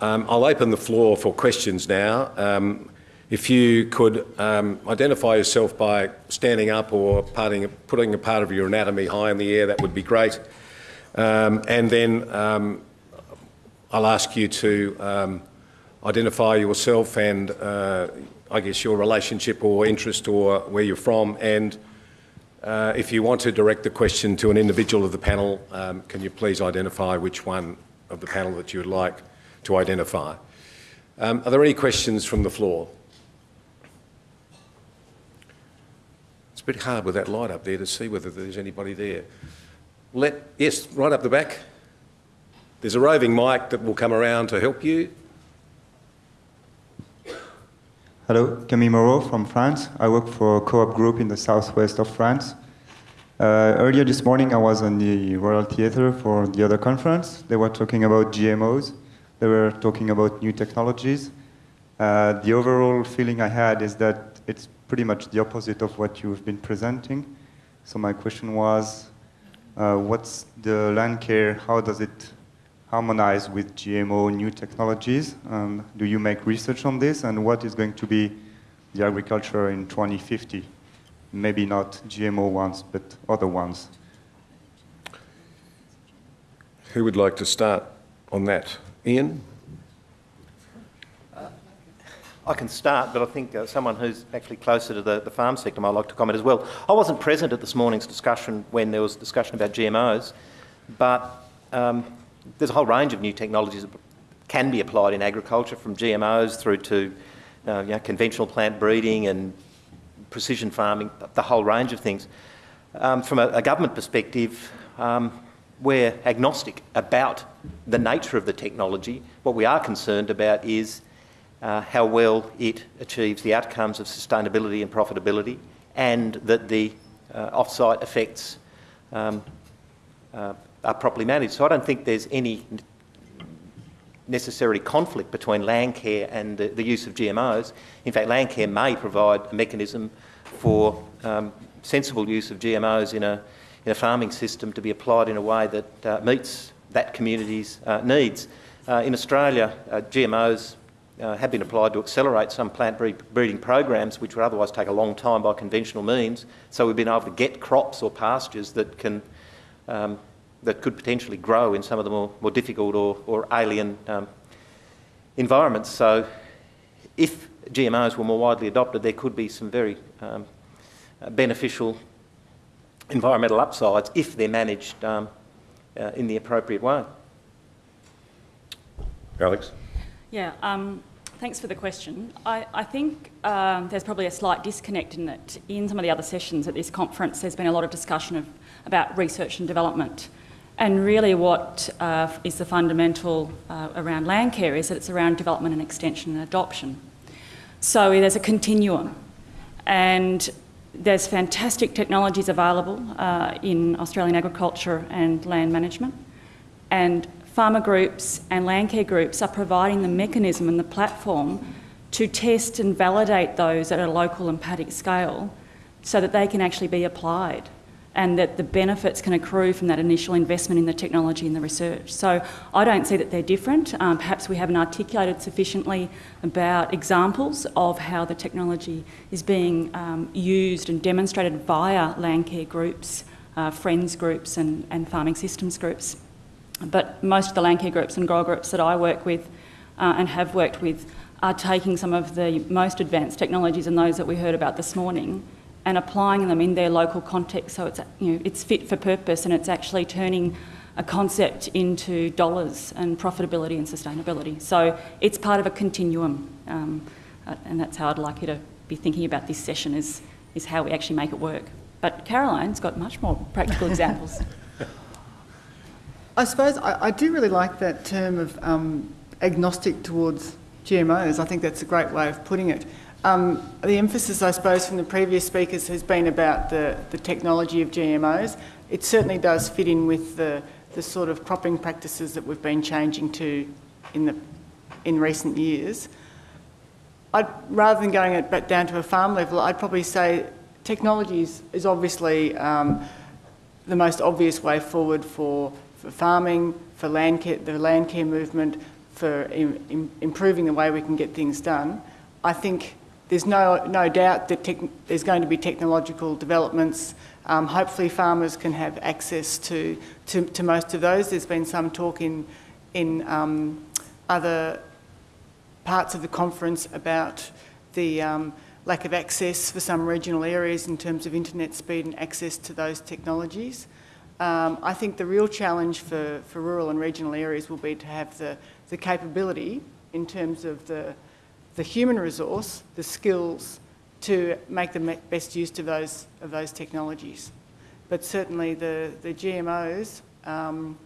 Um, I'll open the floor for questions now. Um, if you could um, identify yourself by standing up or parting, putting a part of your anatomy high in the air, that would be great. Um, and then um, I'll ask you to um, identify yourself and uh, I guess your relationship or interest or where you're from and uh, if you want to direct the question to an individual of the panel, can you please identify which one of the panel that you would like to identify? Um, are there any questions from the floor? It's a bit hard with that light up there to see whether there's anybody there. Let, yes, right up the back. There's a roving mic that will come around to help you. Hello, Camille Moreau from France. I work for a co-op group in the southwest of France. Uh, earlier this morning, I was on the Royal Theatre for the other conference. They were talking about GMOs. They were talking about new technologies. Uh, the overall feeling I had is that it's pretty much the opposite of what you've been presenting. So my question was, uh, what's the land care? How does it harmonize with GMO new technologies? Um, do you make research on this? And what is going to be the agriculture in 2050? Maybe not GMO ones, but other ones. Who would like to start on that? Ian? I can start, but I think uh, someone who's actually closer to the, the, farm sector might like to comment as well. I wasn't present at this morning's discussion when there was discussion about GMOs, but um, there's a whole range of new technologies that can be applied in agriculture, from GMOs through to uh, you know, conventional plant breeding and precision farming, the whole range of things. Um, from a, a, government perspective, um, we're agnostic about the nature of the technology. What we are concerned about is uh, how well it achieves the outcomes of sustainability and profitability and that the uh, off-site effects um, uh, are properly managed. So I don't think there's any necessary conflict between land care and the, the use of GMOs. In fact, land care may provide a mechanism for um, sensible use of GMOs in a, in a farming system to be applied in a way that uh, meets that community's uh, needs. Uh, in Australia, uh, GMOs uh, have been applied to accelerate some plant breeding programs which would otherwise take a long time by conventional means. So we've been able to get crops or pastures that can um, that could potentially grow in some of the more, more difficult or, or alien um, environments. So if GMOs were more widely adopted, there could be some very um, beneficial environmental upsides if they're managed um, uh, in the appropriate way. Alex? Yeah, um, thanks for the question. I, I think um, there's probably a slight disconnect in that in some of the other sessions at this conference there's been a lot of discussion of, about research and development and really what uh, is the fundamental uh, around land care is that it's around development and extension and adoption. So there's a continuum and there's fantastic technologies available uh, in Australian agriculture and land management. And farmer groups and land care groups are providing the mechanism and the platform to test and validate those at a local and paddock scale so that they can actually be applied and that the benefits can accrue from that initial investment in the technology and the research. So I don't see that they're different. Um, perhaps we haven't articulated sufficiently about examples of how the technology is being um, used and demonstrated via land care groups, uh, friends groups and, and farming systems groups. But most of the land care groups and grower groups that I work with uh, and have worked with are taking some of the most advanced technologies and those that we heard about this morning and applying them in their local context so it's, you know, it's fit for purpose and it's actually turning a concept into dollars and profitability and sustainability. So it's part of a continuum um, uh, and that's how I'd like you to be thinking about this session is, is how we actually make it work. But Caroline's got much more practical examples. I suppose I, I, do really like that term of um, agnostic towards GMOs. I think that's a great way of putting it. Um, the emphasis, I suppose, from the previous speakers has been about the, the technology of GMOs. It certainly does fit in with the, the sort of cropping practices that we've been changing to in, the, in recent years. I'd, rather than going it back down to a farm level, I'd probably say technology is, is obviously um, the most obvious way forward for, for farming, for land care, the land care movement, for im- im- improving the way we can get things done. I think there's no, no doubt that there's going to be technological developments. Um, hopefully farmers can have access to, to, to most of those. There's been some talk in, in um, other parts of the conference about the um, lack of access for some regional areas in terms of internet speed and access to those technologies. Um, I think the real challenge for, for rural and regional areas will be to have the, the capability in terms of the, the human resource, the skills to make the best use of those, of those technologies. But certainly the, the GMOs, um,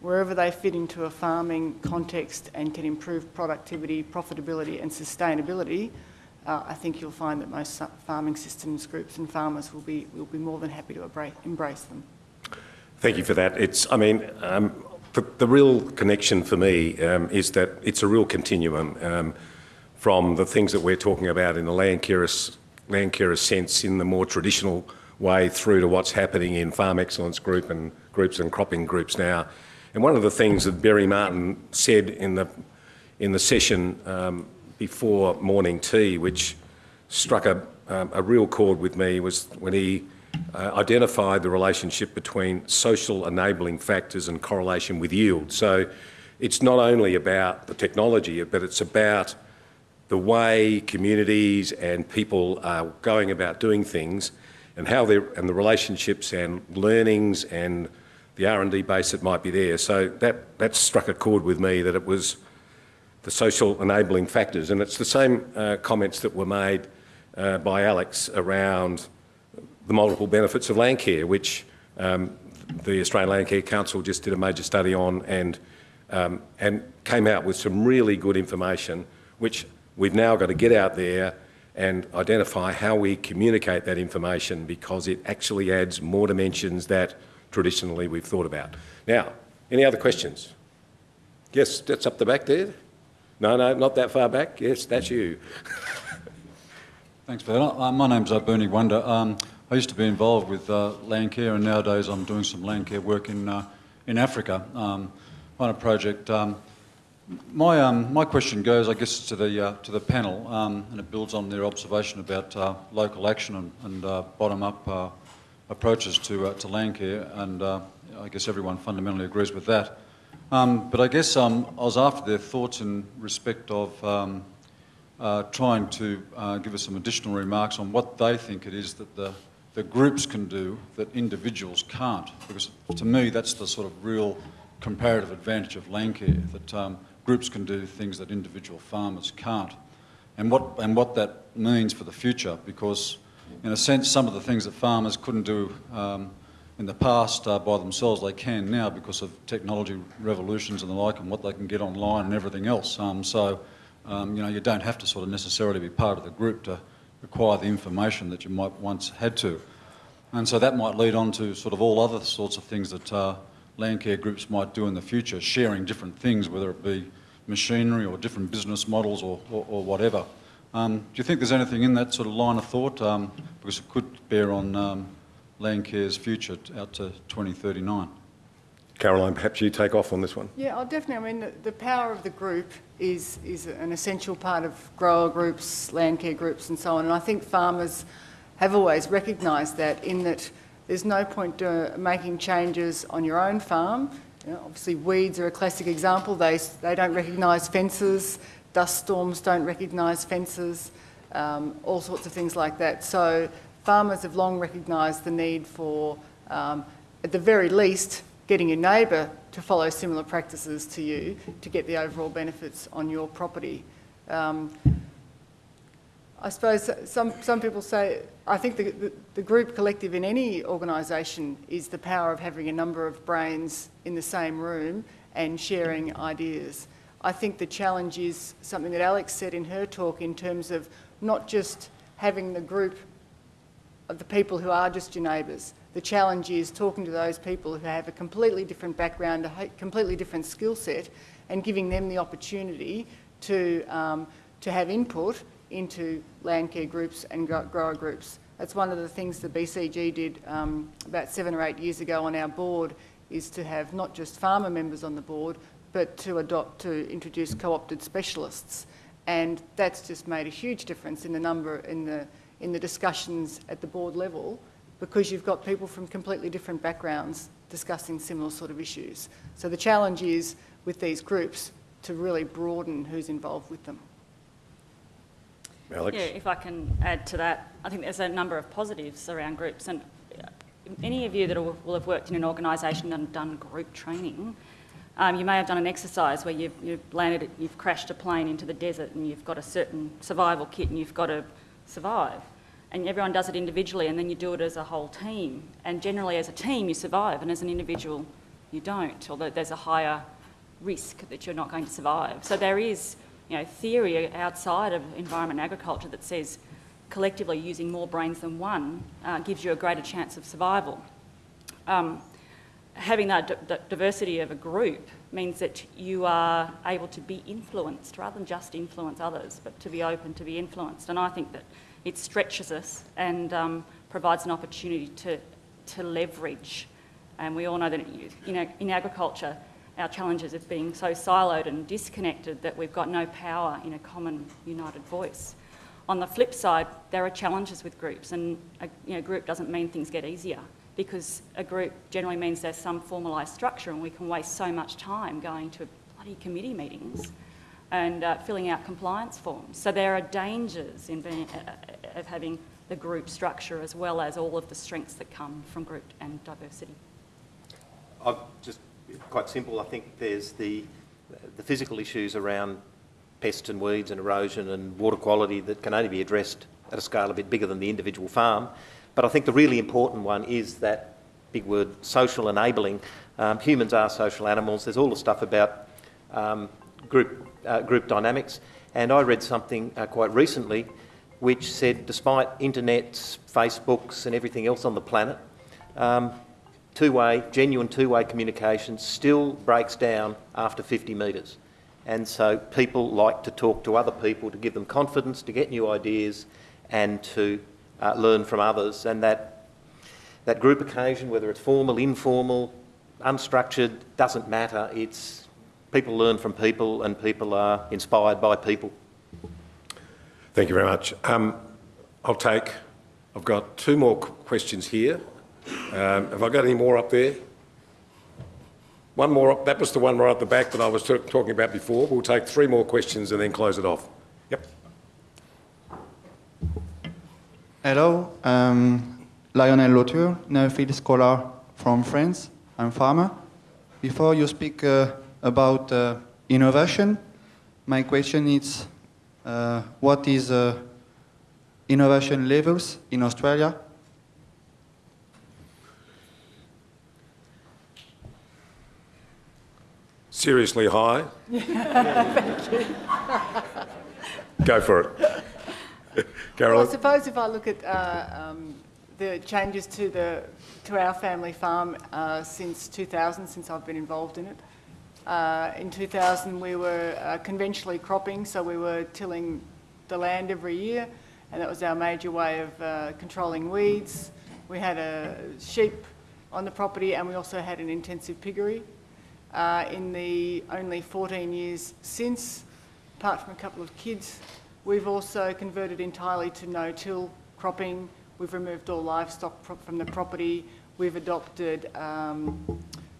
wherever they fit into a farming context and can improve productivity, profitability and sustainability, uh, I think you'll find that most farming systems groups and farmers will be, will be more than happy to embrace them. Thank you for that. It's, I mean, um, the, the real connection for me um, is that it's a real continuum um, from the things that we're talking about in the land care, land sense in the more traditional way through to what's happening in farm excellence group and groups and cropping groups now. And one of the things that Barry Martin said in the, in the session um, before morning tea, which struck a, um, a real chord with me, was when he uh, identified the relationship between social enabling factors and correlation with yield. So it's not only about the technology, but it's about the way communities and people are going about doing things and how they and the relationships and learnings and the R&D base that might be there. So that, that struck a chord with me that it was the social enabling factors. And it's the same uh, comments that were made uh, by Alex around the multiple benefits of land care, which um, the Australian Land Care Council just did a major study on and, um, and came out with some really good information, which we've now got to get out there and identify how we communicate that information because it actually adds more dimensions that traditionally we've thought about. Now, any other questions? Yes, that's up the back there. No, no, not that far back. Yes, that's you. Thanks for that. Uh, my name's uh, Bernie Wonder. Um, I used to be involved with uh, land care, and nowadays I'm doing some land care work in uh, in Africa um, on a project. Um, my um, my question goes, I guess, to the uh, to the panel, um, and it builds on their observation about uh, local action and, and uh, bottom-up uh, approaches to to land care, and I guess everyone fundamentally agrees with that. Um, but I guess um, I was after their thoughts in respect of trying to give us some additional remarks on what they think it is that the the groups can do that individuals can't. Because to me, that's the sort of real comparative advantage of land care, that um, groups can do things that individual farmers can't. And what, and what that means for the future, because in a sense, some of the things that farmers couldn't do um, in the past uh, by themselves, they can now because of technology revolutions and the like, and what they can get online and everything else. Um, so, um, you know, you don't have to sort of necessarily be part of the group to acquire the information that you might once had to. And so that might lead on to sort of all other sorts of things that uh, land care groups might do in the future, sharing different things, whether it be machinery or different business models or, or, or whatever. Um, do you think there's anything in that sort of line of thought? Um, because it could bear on um, land care's future out to 2039. Caroline, perhaps you take off on this one. Yeah, I'll definitely. I mean, the, the power of the group is, is an essential part of grower groups, land care groups, and so on. And I think farmers have always recognised that, in that there's no point uh, making changes on your own farm. You know, obviously, weeds are a classic example. They, they don't recognise fences, dust storms don't recognise fences, um, all sorts of things like that. So, farmers have long recognised the need for, um, at the very least, getting your neighbour to follow similar practices to you to get the overall benefits on your property. Um, I suppose some, some people say, I think the, the, the group collective in any organisation is the power of having a number of brains in the same room and sharing ideas. I think the challenge is something that Alex said in her talk in terms of not just having the group of the people who are just your neighbours, the challenge is talking to those people who have a completely different background, a completely different skill set, and giving them the opportunity to, um, to have input into land care groups and grower groups. That's one of the things the BCG did um, about seven or eight years ago on our board is to have not just farmer members on the board, but to adopt, to introduce co-opted specialists. And that's just made a huge difference in the number, in the, in the discussions at the board level, because you've got people from completely different backgrounds discussing similar sort of issues. So the challenge is, with these groups, to really broaden who's involved with them. Alex? Yeah, if I can add to that, I think there's a number of positives around groups. And uh, any of you that will have worked in an organisation and done group training, um, you may have done an exercise where you've, you've landed, you've crashed a plane into the desert and you've got a certain survival kit and you've got to survive. And everyone does it individually and then you do it as a whole team. And generally as a team you survive and as an individual you don't, although there's a higher risk that you're not going to survive. So there is you know, theory outside of environment and agriculture that says collectively using more brains than one uh, gives you a greater chance of survival. Um, having that, diversity of a group means that you are able to be influenced rather than just influence others, but to be open to be influenced. And I think that it stretches us and um, provides an opportunity to, to leverage. And we all know that in agriculture, our challenges of being so siloed and disconnected that we've got no power in a common united voice. On the flip side, there are challenges with groups, and a you know, group doesn't mean things get easier because a group generally means there's some formalised structure, and we can waste so much time going to bloody committee meetings and uh, filling out compliance forms. So there are dangers in being, uh, of having the group structure as well as all of the strengths that come from group and diversity. I've just quite simple. I think there's the the physical issues around pests and weeds and erosion and water quality that can only be addressed at a scale a bit bigger than the individual farm. But I think the really important one is that big word, social enabling. Um, humans are social animals. There's all the stuff about um, group, uh, group dynamics. And I read something uh, quite recently which said despite internets, Facebooks and everything else on the planet, um, two-way, genuine two-way communication still breaks down after 50 metres. And so people like to talk to other people to give them confidence, to get new ideas and to uh, learn from others. And that, that group occasion, whether it's formal, informal, unstructured, doesn't matter. It's people learn from people and people are inspired by people. Thank you very much. Um, I'll take, I've got two more questions here. Um, have I got any more up there? One more, up, that was the one right at the back that I was talking about before. We'll take three more questions and then close it off. Yep. Hello, um, Lionel Lauture, Nuffield scholar from France. I'm farmer. Before you speak uh, about uh, innovation, my question is, uh, what is uh, innovation levels in Australia Seriously high. Thank you. Go for it. Well, Carolyn? I suppose if I look at uh, um, the changes to the to our family farm uh, since 2000, since I've been involved in it. Uh, in 2000, we were uh, conventionally cropping, so we were tilling the land every year, and that was our major way of uh, controlling weeds. We had a sheep on the property, and we also had an intensive piggery. Uh, in the only 14 years since, apart from a couple of kids, we've also converted entirely to no-till cropping. We've removed all livestock from the property. We've adopted um,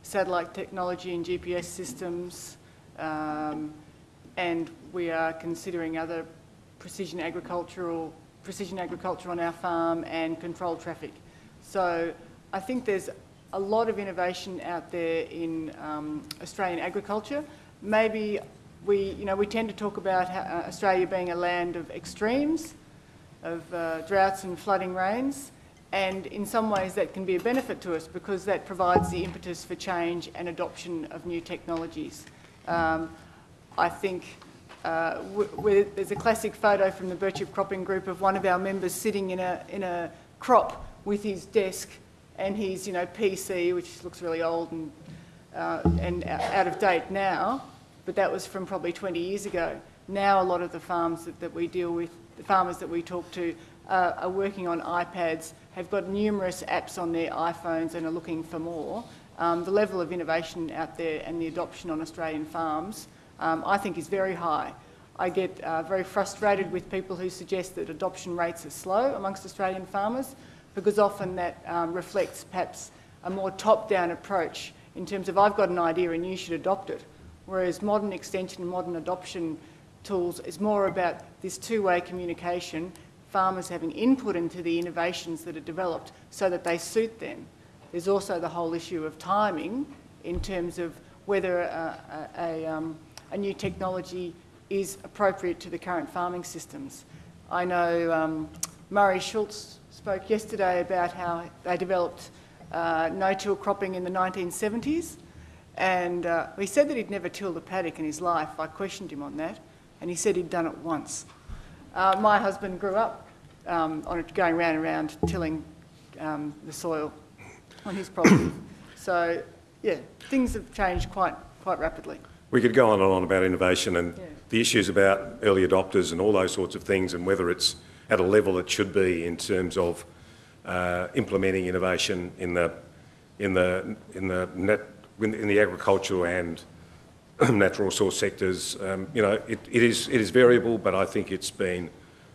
satellite technology and GPS systems, um, and we are considering other precision agricultural precision agriculture on our farm and controlled traffic. So I think there's a lot of innovation out there in um, Australian agriculture. Maybe we, you know, we tend to talk about how, uh, Australia being a land of extremes, of uh, droughts and flooding rains, and in some ways that can be a benefit to us because that provides the impetus for change and adoption of new technologies. Um, I think uh, there's a classic photo from the Birchip Cropping Group of one of our members sitting in a, in a crop with his desk and his, you know, PC, which looks really old and, uh, and out of date now, but that was from probably 20 years ago. Now a lot of the farms that, that we deal with, the farmers that we talk to, uh, are working on iPads, have got numerous apps on their iPhones and are looking for more. um, the level of innovation out there and the adoption on Australian farms, um, I think is very high. I get uh, very frustrated with people who suggest that adoption rates are slow amongst Australian farmers because often that um, reflects perhaps a more top-down approach in terms of I've got an idea and you should adopt it. Whereas modern extension and modern adoption tools is more about this two-way communication, farmers having input into the innovations that are developed so that they suit them. There's also the whole issue of timing in terms of whether a, a, a, um, a new technology is appropriate to the current farming systems. I know um, Murray Schultz spoke yesterday about how they developed uh, no-till cropping in the 1970s, and uh, he said that he'd never tilled a paddock in his life. I questioned him on that, and he said he'd done it once. Uh, my husband grew up um, on it, going round and round tilling um, the soil on his property. so, yeah, things have changed quite, quite rapidly. We could go on and on about innovation and Yeah. the issues about early adopters and all those sorts of things and whether it's at a level it should be in terms of uh, implementing innovation in the, in the, in the, net, in the agricultural and natural resource sectors. Um, you know, it, it, is, it is variable, but I think it's been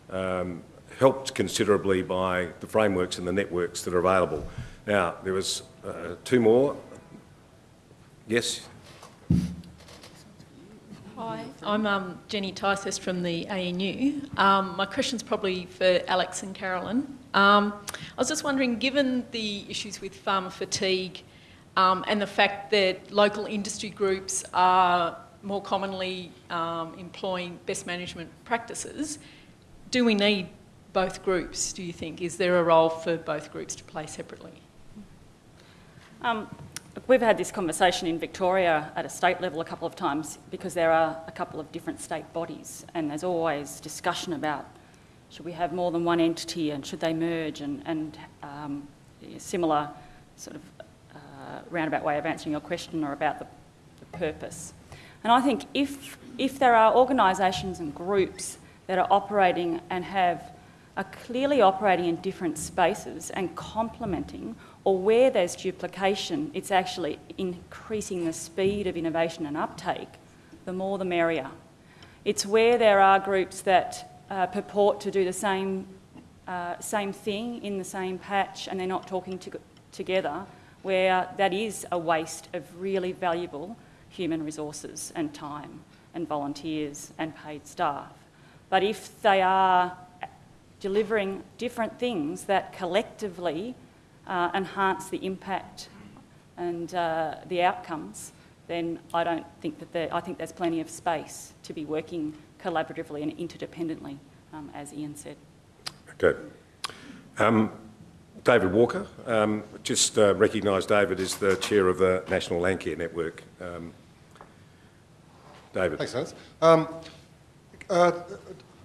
um, helped considerably by the frameworks and the networks that are available. Now, there was uh, two more. Yes? Hi, I'm um, Jenny Ticehurst from the ANU. Um, my question's probably for Alex and Carolyn. Um, I was just wondering, given the issues with farmer fatigue um, and the fact that local industry groups are more commonly um, employing best management practices, do we need both groups, do you think? Is there a role for both groups to play separately? We've had this conversation in Victoria at a state level a couple of times because there are a couple of different state bodies and there's always discussion about should we have more than one entity and should they merge and, and um, similar sort of uh, roundabout way of answering your question or about the, the purpose. And I think if, if there are organisations and groups that are operating and have are clearly operating in different spaces and complementing, or where there's duplication, it's actually increasing the speed of innovation and uptake, the more the merrier. It's where there are groups that uh, purport to do the same, uh, same thing in the same patch and they're not talking to, together, where that is a waste of really valuable human resources and time and volunteers and paid staff. But if they are delivering different things that collectively uh, enhance the impact and uh, the outcomes, then I don't think that there, I think there's plenty of space to be working collaboratively and interdependently, um, as Ian said. Okay. Um, David Walker, um, just uh, recognise David as the chair of the National Landcare Network. Um, David. Thanks, Hans. Um, uh,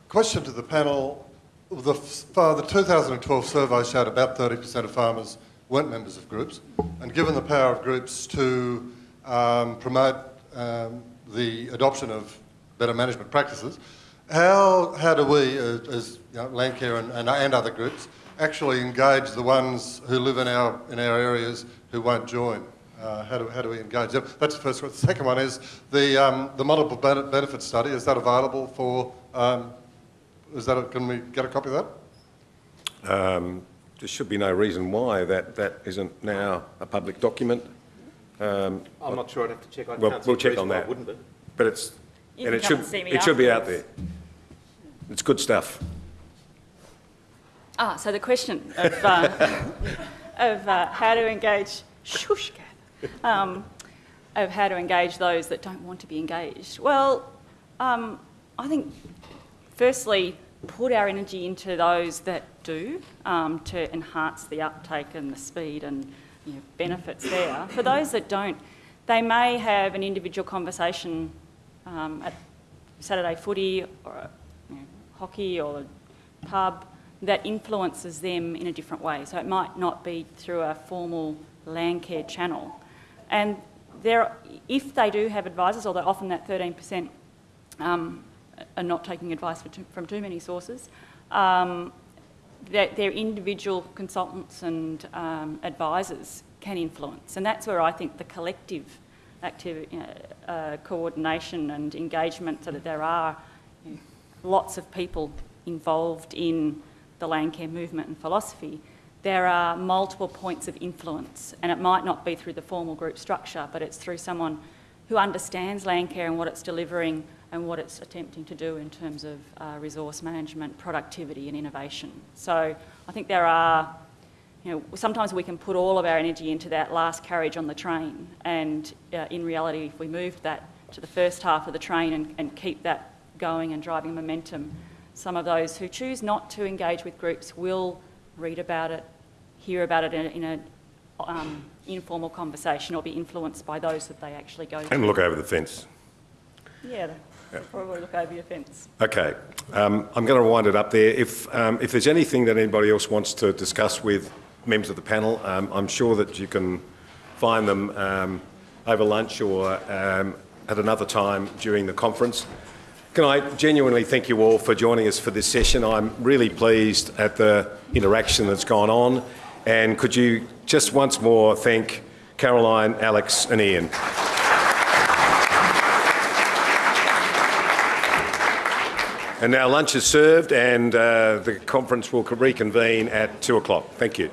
question to the panel. The, the 2012 survey showed about 30% of farmers weren't members of groups. And given the power of groups to um, promote um, the adoption of better management practices, how, how do we, uh, as you know, Landcare and, and, and other groups, actually engage the ones who live in our, in our areas who won't join? Uh, how, do, how do we engage them? That's the first one. The second one is the, um, the multiple benefit study. Is that available for, um, is that, a, can we get a copy of that? Um, there should be no reason why that, that isn't now a public document. Um, I'm not sure. I'd have to check. I well, can't we'll check on that. It wouldn't be. But it's, You and it should, and see me it should be out there. It's good stuff. Ah, so the question of, uh, of uh, how to engage, shush, Kath, um, of how to engage those that don't want to be engaged. Well, um, I think firstly, put our energy into those that do um, to enhance the uptake and the speed and you know, benefits there. For those that don't, they may have an individual conversation um, at Saturday footy or you know, hockey or a pub that influences them in a different way. So it might not be through a formal land care channel. And there, if they do have advisors, although often that 13% um, are not taking advice too, from too many sources, um, that their individual consultants and um, advisors can influence. And that's where I think the collective activity, know, uh, coordination and engagement so that there are you know, lots of people involved in the land care movement and philosophy, there are multiple points of influence. And it might not be through the formal group structure, but it's through someone who understands land care and what it's delivering and what it's attempting to do in terms of uh, resource management, productivity and innovation. So I think there are, you know, sometimes we can put all of our energy into that last carriage on the train and uh, in reality if we moved that to the first half of the train and, and keep that going and driving momentum, some of those who choose not to engage with groups will read about it, hear about it in a, in a um, informal conversation or be influenced by those that they actually go to. And look over the fence. Yeah, they'll probably look over your fence. Okay, um, I'm going to wind it up there. If, um, if there's anything that anybody else wants to discuss with members of the panel, um, I'm sure that you can find them um, over lunch or um, at another time during the conference. Can I genuinely thank you all for joining us for this session? I'm really pleased at the interaction that's gone on. And could you just once more thank Caroline, Alex and Ian. And now lunch is served and uh, the conference will reconvene at two o'clock. Thank you.